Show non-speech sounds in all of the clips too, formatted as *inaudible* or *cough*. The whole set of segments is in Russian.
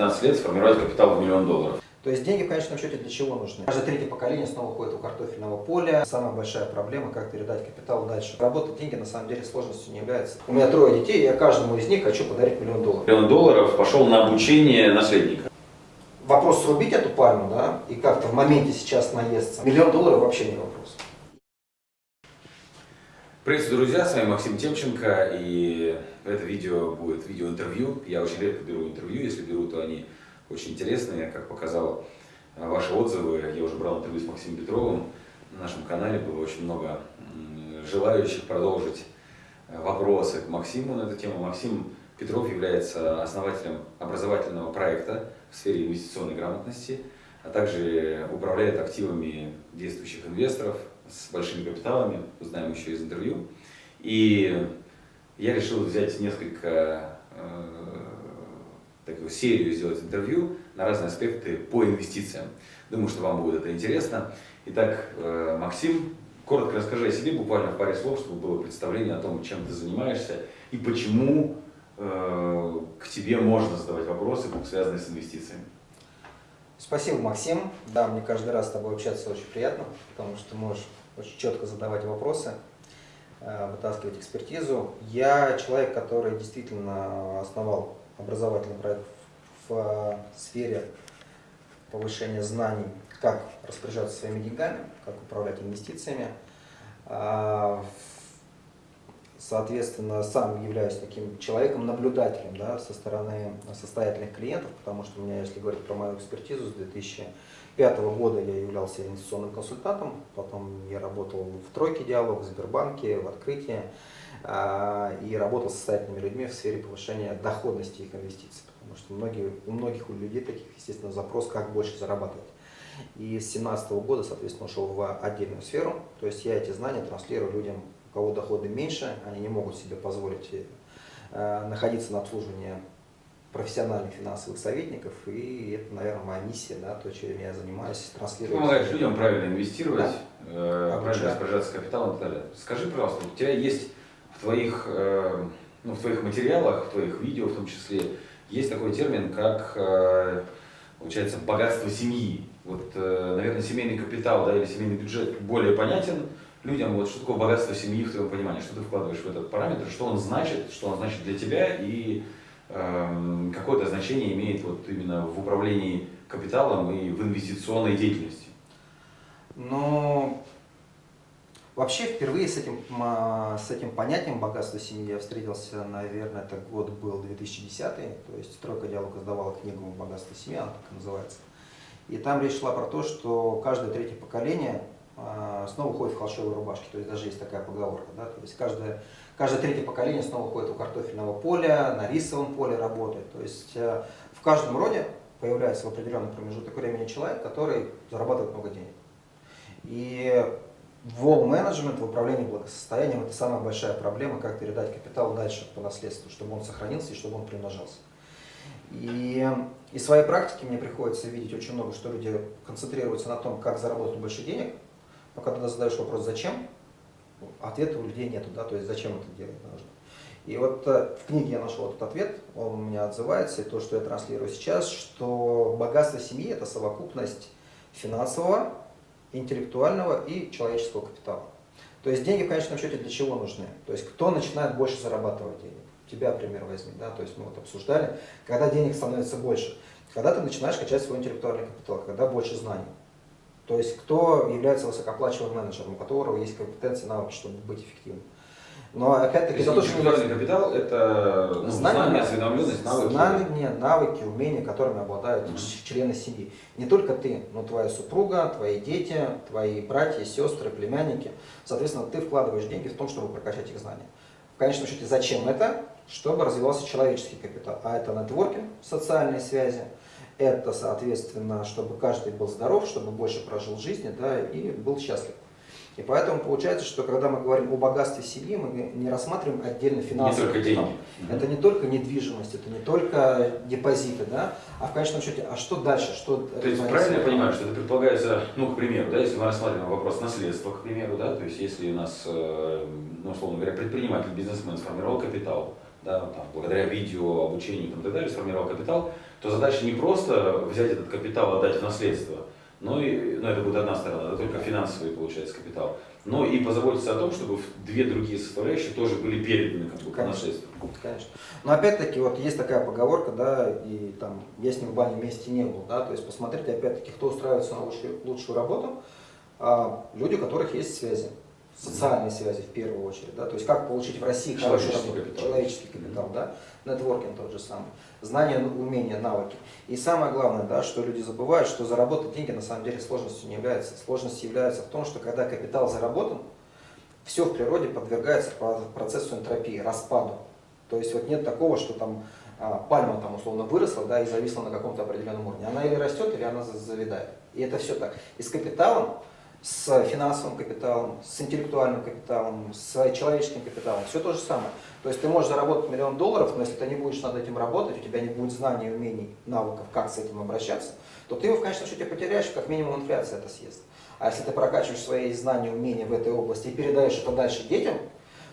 15 лет сформировать капитал в миллион долларов. То есть деньги в конечном счете для чего нужны? Каждое третье поколение снова ходит у картофельного поля. Самая большая проблема, как передать капитал дальше. Работать деньги на самом деле сложностью не является. У меня трое детей, я каждому из них хочу подарить миллион долларов. Миллион долларов пошел на обучение наследника. Вопрос срубить эту пальму, да, и как-то в моменте сейчас наесться. Миллион долларов вообще не вопрос. Приветствую, друзья, с вами Максим Темченко, и это видео будет видеоинтервью. Я очень редко беру интервью, если беру, то они очень интересные, как показал э, ваши отзывы. Я уже брал интервью с Максимом Петровым. На нашем канале было очень много желающих продолжить э, вопросы к Максиму на эту тему. Максим Петров является основателем образовательного проекта в сфере инвестиционной грамотности, а также управляет активами действующих инвесторов с большими капиталами, узнаем еще из интервью. И я решил взять несколько э, такую серию сделать интервью на разные аспекты по инвестициям. Думаю, что вам будет это интересно. Итак, э, Максим, коротко расскажи о себе, буквально в паре слов, чтобы было представление о том, чем ты занимаешься и почему э, к тебе можно задавать вопросы, связанные с инвестициями. Спасибо, Максим. Да, мне каждый раз с тобой общаться очень приятно, потому что можешь очень четко задавать вопросы, э, вытаскивать экспертизу. Я человек, который действительно основал образовательный проект в э, сфере повышения знаний, как распоряжаться своими деньгами, как управлять инвестициями. Соответственно, сам являюсь таким человеком-наблюдателем да, со стороны состоятельных клиентов, потому что у меня, если говорить про мою экспертизу, с 2005 года я являлся инвестиционным консультантом, потом я работал в тройке диалог, в Сбербанке, в открытии. А, и работал с состоятельными людьми в сфере повышения доходности их инвестиций. Потому что многие, у многих у людей таких, естественно, запрос, как больше зарабатывать. И с 2017 года, соответственно, ушел в отдельную сферу. То есть я эти знания транслирую людям, у кого доходы меньше, они не могут себе позволить э, находиться на обслуживании профессиональных финансовых советников, и это, наверное, моя миссия, да, то, чем я занимаюсь, транслировать. Помогаешь людям правильно инвестировать, да? э, правильно распоряжаться капиталом и так далее. Скажи, пожалуйста, у тебя есть в твоих, э, ну, в твоих материалах, в твоих видео в том числе, есть такой термин, как, э, получается, богатство семьи. Вот, э, наверное, семейный капитал да, или семейный бюджет более понятен людям. Вот что такое богатство семьи в твоем понимании? Что ты вкладываешь в этот параметр? Что он значит? Что он значит для тебя? И э, какое-то значение имеет вот именно в управлении капиталом и в инвестиционной деятельности? Ну, Вообще, впервые с этим, с этим понятием богатства семьи я встретился, наверное, это год был 2010, то есть «Стройка диалог» издавала книгу «Богатство семьи», она так и называется. И там речь шла про то, что каждое третье поколение снова ходит в холщовой рубашке, то есть даже есть такая поговорка, да, то есть каждое, каждое третье поколение снова ходит у картофельного поля, на рисовом поле работает, то есть э, в каждом роде появляется в определенный промежуток времени человек, который зарабатывает много денег. И Wall менеджмент в управлении благосостоянием – это самая большая проблема, как передать капитал дальше по наследству, чтобы он сохранился и чтобы он примножался. И из своей практики мне приходится видеть очень много, что люди концентрируются на том, как заработать больше денег, но когда задаешь вопрос «зачем?», ответа у людей нет, да, то есть зачем это делать нужно. И вот э, в книге я нашел этот ответ, он у меня отзывается, и то, что я транслирую сейчас, что богатство семьи – это совокупность финансового, интеллектуального и человеческого капитала. То есть деньги в конечном счете для чего нужны? То есть кто начинает больше зарабатывать денег? Тебя пример возьми, да, то есть мы вот обсуждали, когда денег становится больше, когда ты начинаешь качать свой интеллектуальный капитал, когда больше знаний. То есть кто является высокооплачиваемым менеджером, у которого есть компетенции, навыки, чтобы быть эффективным. Но опять-таки за то, что капитал это ну, знания, знания, осведомленность, навыки. Знания, навыки, умения, которыми обладают mm -hmm. члены семьи. Не только ты, но твоя супруга, твои дети, твои братья, сестры, племянники. Соответственно, ты вкладываешь деньги в том, чтобы прокачать их знания. В конечном счете, зачем это? Чтобы развивался человеческий капитал. А это нетворкинг, социальные связи. Это, соответственно, чтобы каждый был здоров, чтобы больше прожил жизнь да, и был счастлив. И поэтому получается, что когда мы говорим о богатстве семьи, мы не рассматриваем отдельно финансовый не только деньги. Это не только недвижимость, это не только депозиты, да, а в конечном счете, а что дальше? Что то есть правильно я понимаю, что это предполагается, ну, к примеру, да, если мы рассматриваем вопрос наследства, к примеру, да, то есть если у нас, э, ну, условно говоря, предприниматель, бизнесмен сформировал капитал, да, там, благодаря видео, обучению и так далее, сформировал капитал, то задача не просто взять этот капитал, отдать в наследство, но и, ну, это будет одна сторона, это только финансовый, получается, капитал, но и позаботиться о том, чтобы две другие составляющие тоже были переданы как бы, по наследству. Конечно. Но опять-таки, вот есть такая поговорка, да, и там, я с ним в бане вместе не был, да, то есть посмотрите, опять-таки, кто устраивается на лучшую, лучшую работу, а, люди, у которых есть связи социальные связи в первую очередь, да, то есть как получить в России хороший капитал, человеческий капитал, mm -hmm. да, нетворкинг тот же самый, знания, умения, навыки. И самое главное, да, что люди забывают, что заработать деньги на самом деле сложностью не является. Сложность является в том, что когда капитал заработан, все в природе подвергается процессу энтропии, распаду. То есть вот нет такого, что там а, пальма там условно выросла да, и зависла на каком-то определенном уровне. Она или растет, или она завидает. И это все так. И с капиталом с финансовым капиталом, с интеллектуальным капиталом, с человеческим капиталом. Все то же самое. То есть ты можешь заработать миллион долларов, но если ты не будешь над этим работать, у тебя не будет знаний, умений, навыков, как с этим обращаться, то ты его в конечном счете потеряешь, как минимум инфляция это съест. А если ты прокачиваешь свои знания, умения в этой области и передаешь это дальше детям,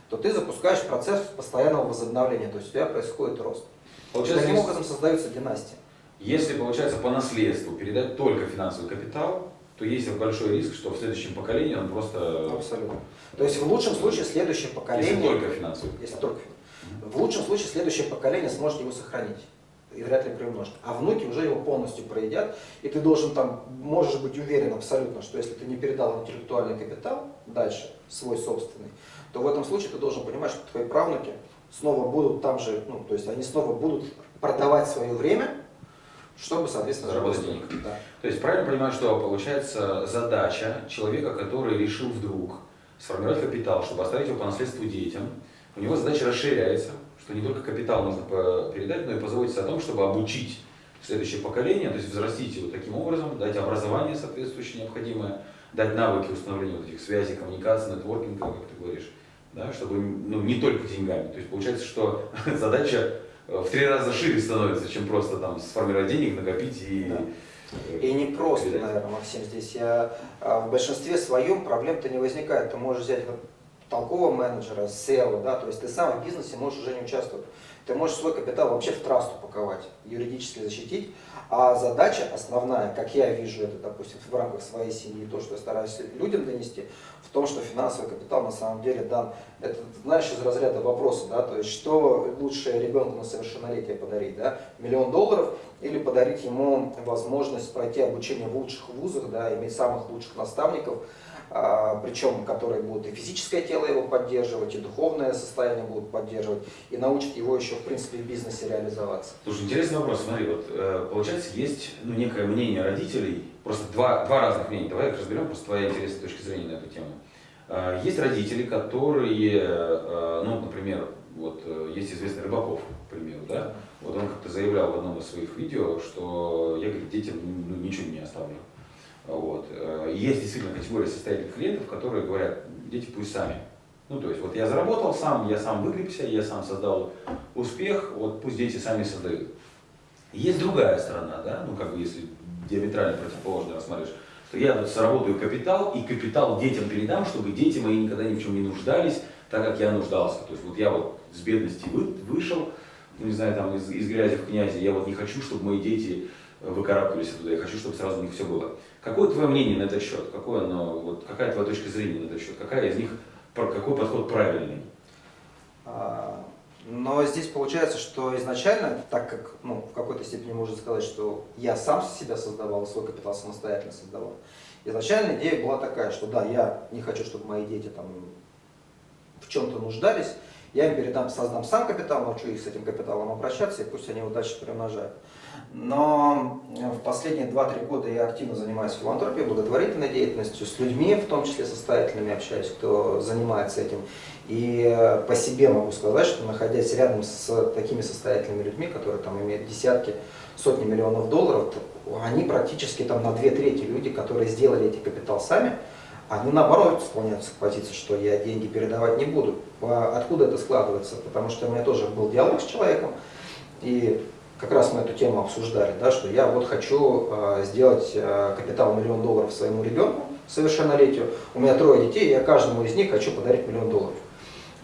то ты запускаешь процесс постоянного возобновления, то есть у тебя происходит рост. Получается, Таким образом создаются династии. Если, получается, по наследству передать только финансовый капитал, то есть большой риск, что в следующем поколении он просто... Абсолютно. То есть в лучшем случае следующее поколение... Если только финансовый. Если только В лучшем случае следующее поколение сможет его сохранить и вряд ли приумножит. А внуки уже его полностью проедят, и ты должен там, можешь быть уверен абсолютно, что если ты не передал интеллектуальный капитал дальше, свой собственный, то в этом случае ты должен понимать, что твои правнуки снова будут там же, ну, то есть они снова будут продавать свое время, чтобы, соответственно, заработать денег. Да. То есть правильно понимаю, что получается задача человека, который решил вдруг сформировать капитал, чтобы оставить его по наследству детям, у него задача расширяется, что не только капитал нужно передать, но и позаботиться о том, чтобы обучить следующее поколение, то есть взрастить его таким образом, дать образование соответствующее необходимое, дать навыки установления вот этих связей, коммуникации, нетворкинга, как ты говоришь, да, чтобы ну, не только деньгами. То есть получается, что *laughs* задача в три раза шире становится, чем просто там сформировать денег, накопить и... Да. Э, и не просто, передать. наверное, Максим, здесь я, а, в большинстве своем проблем-то не возникает. Ты можешь взять толкового менеджера, SEO, да, то есть ты сам в бизнесе можешь уже не участвовать. Ты можешь свой капитал вообще в трасту паковать, юридически защитить, а задача основная, как я вижу это, допустим, в рамках своей семьи, то, что я стараюсь людям донести, в том, что финансовый капитал на самом деле дан, это, знаешь, из разряда вопроса, да, то есть, что лучше ребенку на совершеннолетие подарить, да, миллион долларов или подарить ему возможность пройти обучение в лучших вузах, да, иметь самых лучших наставников, причем которые будут и физическое тело его поддерживать, и духовное состояние будут поддерживать, и научат его еще, в принципе, в бизнесе реализоваться. Слушай, интересный вопрос, смотри, вот э, получается, есть ну, некое мнение родителей, просто два, два разных мнения, давай их разберем, просто твоя интересная точка зрения на эту тему. Э, есть родители, которые, э, ну, например, вот есть известный Рыбаков, к примеру, да, вот он как-то заявлял в одном из своих видео, что я, говорит, детям ну, ничего не оставлю. Вот. Э, есть действительно категория состоятельных клиентов, которые говорят, дети пусть сами. Ну, то есть, вот я заработал сам, я сам выгребся, я сам создал успех, вот пусть дети сами создают. Есть другая сторона, да, ну, как бы, если диаметрально противоположно рассматриваешь, что я вот заработаю капитал, и капитал детям передам, чтобы дети мои никогда ни в чем не нуждались, так как я нуждался. То есть, вот я вот с бедности вы, вышел, ну, не знаю, там, из, из грязи в князи, я вот не хочу, чтобы мои дети выкарабкались оттуда, я хочу, чтобы сразу у них все было. Какое твое мнение на этот счет? Какое оно, вот, какая твоя точка зрения на этот счет? Какая из них, какой подход правильный? А, но здесь получается, что изначально, так как ну, в какой-то степени можно сказать, что я сам себя создавал, свой капитал самостоятельно создавал, изначально идея была такая, что да, я не хочу, чтобы мои дети там в чем-то нуждались, я им передам, создам сам капитал, научу их с этим капиталом обращаться, и пусть они его дальше приумножают. Но э, в последние 2-3 года я активно занимаюсь филантропией, благотворительной деятельностью, с людьми, в том числе состоятельными общаюсь, кто занимается этим. И э, по себе могу сказать, что находясь рядом с такими состоятельными людьми, которые там имеют десятки, сотни миллионов долларов, они практически там на две трети люди, которые сделали эти капитал сами, они наоборот склоняются к позиции, что я деньги передавать не буду. А откуда это складывается? Потому что у меня тоже был диалог с человеком, и как раз мы эту тему обсуждали, да, что я вот хочу э, сделать э, капитал миллион долларов своему ребенку совершеннолетию, у меня трое детей, я каждому из них хочу подарить миллион долларов.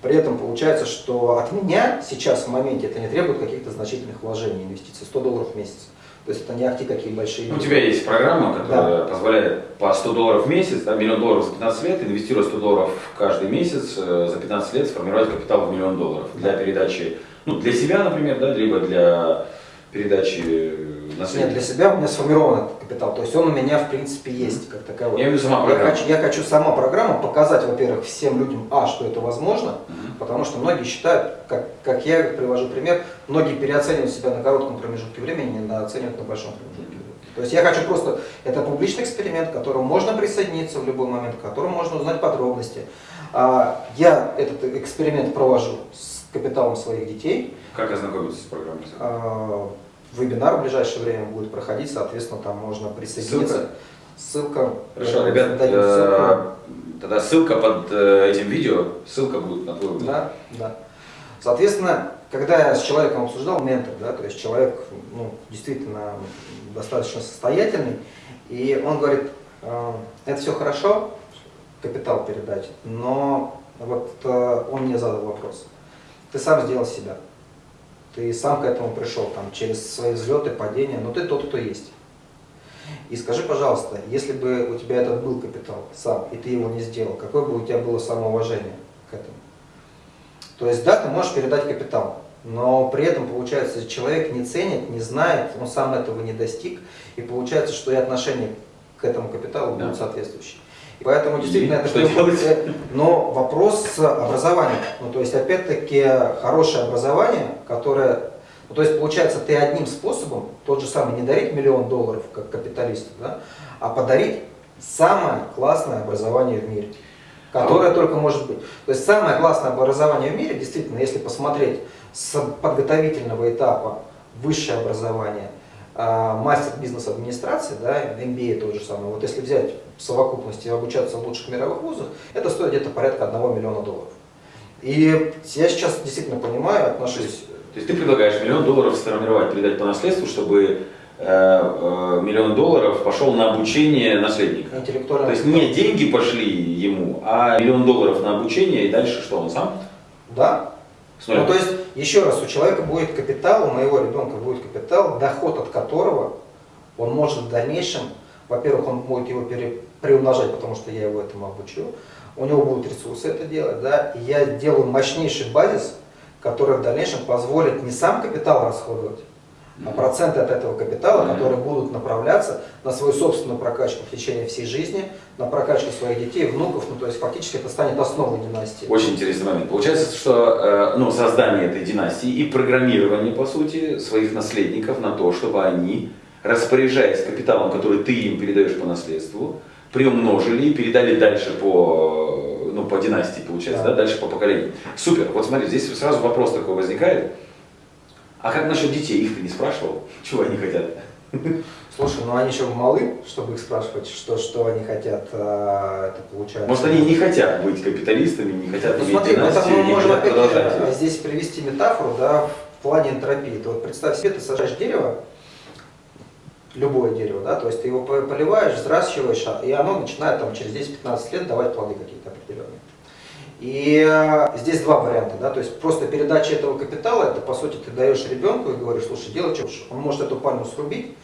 При этом получается, что от меня сейчас в моменте это не требует каких-то значительных вложений, инвестиций, 100 долларов в месяц. То есть это не ахти какие большие. Ну, у тебя есть программа, которая да. позволяет по 100 долларов в месяц, да, миллион долларов за 15 лет, инвестируя 100 долларов каждый месяц, э, за 15 лет сформировать капитал в миллион долларов для передачи, ну, для себя, например, да, либо для передачи наследия. Нет, для себя у меня сформирован этот капитал, то есть он у меня, в принципе, есть как таковой. Я имею в виду сама программа. Я хочу, я хочу сама программа показать, во-первых, всем людям, а, что это возможно, угу. потому что многие считают, как, как я привожу пример, многие переоценивают себя на коротком промежутке времени, недооценивают на большом промежутке времени. То есть я хочу просто, это публичный эксперимент, к которому можно присоединиться в любой момент, к которому можно узнать подробности. А, я этот эксперимент провожу с капиталом своих детей. Как ознакомиться с программой? А, вебинар в ближайшее время будет проходить, соответственно, там можно присоединиться. Ссылка. Хорошо, ребят, э, тогда ссылка под э, этим видео, ссылка будет на твой Да, да. Соответственно, когда я с человеком обсуждал, ментор, да, то есть человек ну, действительно достаточно состоятельный, и он говорит, э, это все хорошо, капитал передать, но вот он мне задал вопрос, ты сам сделал себя ты сам к этому пришел, там, через свои взлеты, падения, но ты тот, кто есть. И скажи, пожалуйста, если бы у тебя этот был капитал сам, и ты его не сделал, какое бы у тебя было самоуважение к этому? То есть, да, ты можешь передать капитал, но при этом, получается, человек не ценит, не знает, он сам этого не достиг, и получается, что и отношение к этому капиталу да. будут соответствующие. Поэтому действительно это что делать? Но вопрос с образованием. Ну, то есть, опять-таки, хорошее образование, которое. Ну, то есть, получается, ты одним способом, тот же самый, не дарить миллион долларов, как капиталисту, да, а подарить самое классное образование в мире, которое а только может быть. То есть, самое классное образование в мире, действительно, если посмотреть с подготовительного этапа высшее образование – а, мастер бизнес-администрации, да, MBA тот же самый, вот если взять в совокупности и обучаться в лучших мировых вузах, это стоит где-то порядка 1 миллиона долларов. И я сейчас действительно понимаю, отношусь... То есть ты предлагаешь миллион долларов сформировать, передать по наследству, чтобы э, э, миллион долларов пошел на обучение наследника. То есть не деньги пошли ему, а миллион долларов на обучение и дальше что, он сам? Да, ну, то есть, еще раз, у человека будет капитал, у моего ребенка будет капитал, доход от которого он может в дальнейшем, во-первых, он будет его приумножать, потому что я его этому обучу, у него будут ресурсы это делать, да, и я делаю мощнейший базис, который в дальнейшем позволит не сам капитал расходовать, а проценты от этого капитала, которые будут направляться на свою собственную прокачку в течение всей жизни, на прокачку своих детей, внуков, ну то есть фактически это станет основой династии. Очень интересный момент. Получается, что э, ну, создание этой династии и программирование, по сути, своих наследников на то, чтобы они, распоряжаясь капиталом, который ты им передаешь по наследству, приумножили и передали дальше по, ну, по династии, получается, да. Да, дальше по поколению. Супер. Вот смотри, здесь сразу вопрос такой возникает. А как насчет детей? Их ты не спрашивал? Чего они хотят? Слушай, ну они еще малы, чтобы их спрашивать, что, что они хотят, а, это получается. Может они не хотят быть капиталистами, не хотят ну, иметь смотри, династию, мы можем опять продолжать. здесь привести метафору, да, в плане энтропии. То вот представь себе, ты сажаешь дерево, любое дерево, да, то есть ты его поливаешь, взращиваешь, и оно начинает там через 10-15 лет давать плоды какие-то определенные. И э, здесь два варианта, да, то есть просто передача этого капитала, это по сути ты даешь ребенку и говоришь, слушай, делай что. Он может эту пальму срубить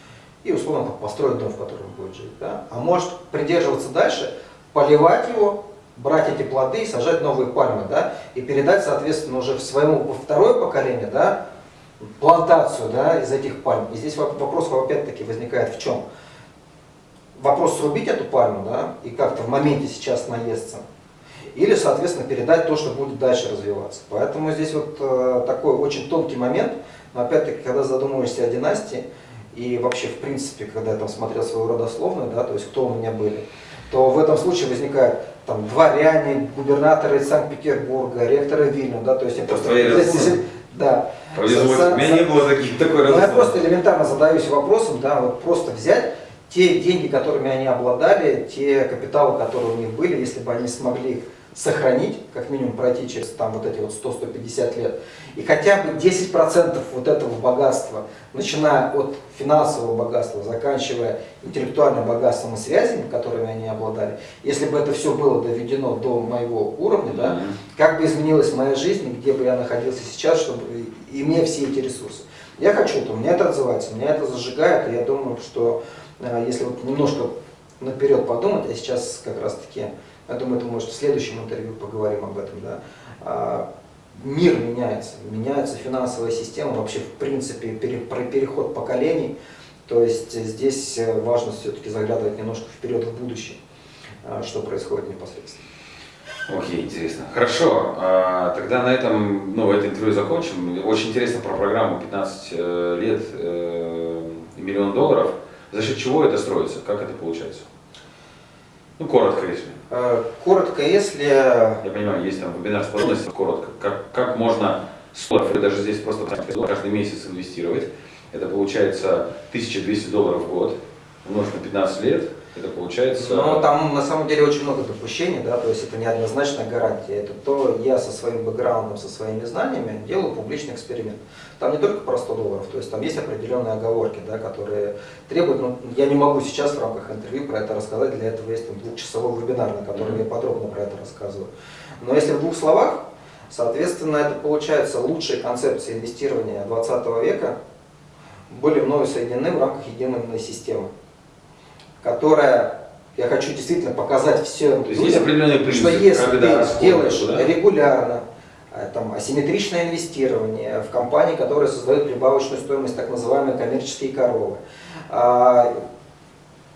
и условно там, построить дом, в котором будет жить, да, а может придерживаться дальше, поливать его, брать эти плоды и сажать новые пальмы, да, и передать, соответственно, уже своему во второе поколение, да, плантацию, да, из этих пальм. И здесь вопрос опять-таки возникает в чем? Вопрос срубить эту пальму, да, и как-то в моменте сейчас наесться, или, соответственно, передать то, что будет дальше развиваться. Поэтому здесь вот э, такой очень тонкий момент, но опять-таки, когда задумываешься о династии, и вообще, в принципе, когда я там смотрел свою родословную, да, то есть кто у меня были, то в этом случае возникает там дворяне, губернаторы Санкт-Петербурга, ректоры Вильню, да, то есть я просто... Да. У меня не было таких, такой ну, Я просто элементарно задаюсь вопросом, да, вот просто взять те деньги, которыми они обладали, те капиталы, которые у них были, если бы они смогли сохранить, как минимум пройти через там вот эти вот 100-150 лет, и хотя бы 10% вот этого богатства, начиная от финансового богатства, заканчивая интеллектуальным богатством и связями, которыми они обладали, если бы это все было доведено до моего уровня, да, как бы изменилась моя жизнь, где бы я находился сейчас, чтобы имея все эти ресурсы. Я хочу это, у меня это отзывается, меня это зажигает, и я думаю, что э, если вот немножко наперед подумать, а сейчас как раз таки, я думаю, это может в следующем интервью поговорим об этом, да, а, мир меняется, меняется финансовая система, вообще в принципе пере, про переход поколений, то есть здесь э, важно все-таки заглядывать немножко вперед в будущее, э, что происходит непосредственно. Окей, интересно. Хорошо, а, тогда на этом, ну, это интервью закончим. Очень интересно про программу 15 э, лет, э, миллион долларов. За счет чего это строится? Как это получается? Ну, коротко, если. Э, коротко, если... Я понимаю, есть там вебинар с подробностями, коротко. Как, как можно 100, даже здесь просто каждый месяц инвестировать. Это получается 1200 долларов в год, умножить на 15 лет, это получается... Но там на самом деле очень много допущений, да, то есть это неоднозначная гарантия. Это то я со своим бэкграундом, со своими знаниями делаю публичный эксперимент. Там не только про 100 долларов, то есть там есть определенные оговорки, да, которые требуют, ну, я не могу сейчас в рамках интервью про это рассказать, для этого есть там, двухчасовой вебинар, на котором я подробно про это рассказываю. Но если в двух словах, соответственно, это получается лучшие концепции инвестирования 20 века были мною соединены в рамках единой системы которая, я хочу действительно показать всем То есть есть определенные принципы, что если когда ты делаешь да? регулярно, э, там, асимметричное инвестирование в компании, которые создают прибавочную стоимость, так называемые коммерческие коровы, а,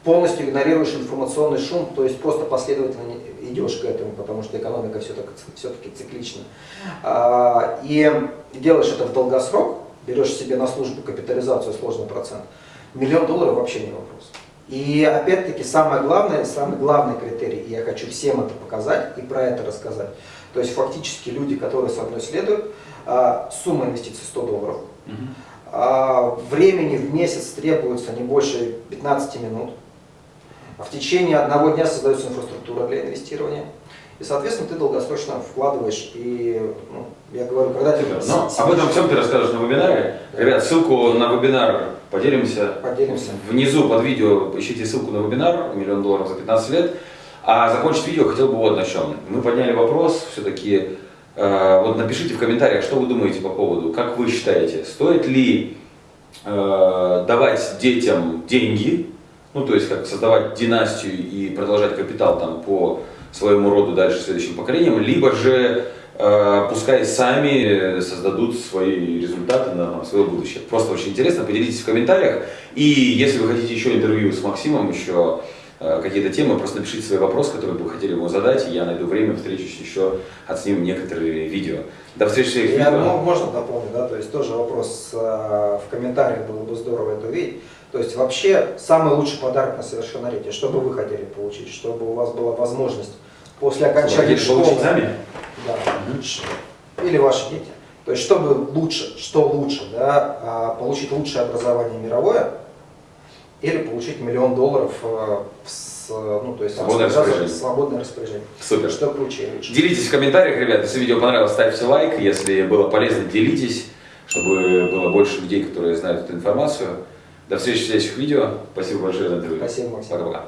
полностью игнорируешь информационный шум, то есть просто последовательно идешь к этому, потому что экономика все-таки все циклична, а, и делаешь это в долгосрок, берешь себе на службу капитализацию сложный процент, миллион долларов вообще не вопрос. И опять-таки самое главное, самый главный критерий, и я хочу всем это показать и про это рассказать. То есть фактически люди, которые со мной следуют, а, сумма инвестиций 100 долларов. Угу. Времени в месяц требуется не больше 15 минут. В течение одного дня создается инфраструктура для инвестирования. И, соответственно, ты долгосрочно вкладываешь. И, ну, я говорю, когда ты... Но об этом всем ты расскажешь на вебинаре. Ребят, ссылку на вебинар поделимся. Поделимся. Внизу под видео ищите ссылку на вебинар «Миллион долларов за 15 лет». А закончить видео хотел бы вот на чем. Мы подняли вопрос, все-таки, э, вот напишите в комментариях, что вы думаете по поводу, как вы считаете, стоит ли э, давать детям деньги, ну то есть как создавать династию и продолжать капитал там по своему роду дальше следующим поколениям, либо же э, пускай сами создадут свои результаты на, свое будущее. Просто очень интересно, поделитесь в комментариях. И если вы хотите еще интервью с Максимом, еще э, какие-то темы, просто напишите свои вопросы, которые бы вы хотели ему задать, и я найду время, встречусь еще, отснимем некоторые видео. До встречи в следующих видео. Ну, можно дополнить, да, то есть тоже вопрос э, в комментариях, было бы здорово это увидеть. То есть вообще самый лучший подарок на совершеннолетие, что бы вы хотели получить, чтобы у вас была возможность после окончания школы. Да. Угу. Или ваши дети. То есть, чтобы лучше, что лучше, да, а, получить лучшее образование мировое или получить миллион долларов э, с, ну, то есть свободное распоряжение. свободное распоряжение. Супер. Что круче лучше. Делитесь в комментариях, ребята, если видео понравилось, ставьте лайк, если было полезно, делитесь, чтобы было больше людей, которые знают эту информацию. До встречи в следующих видео. Спасибо большое за интервью. Спасибо, Максим. Пока-пока.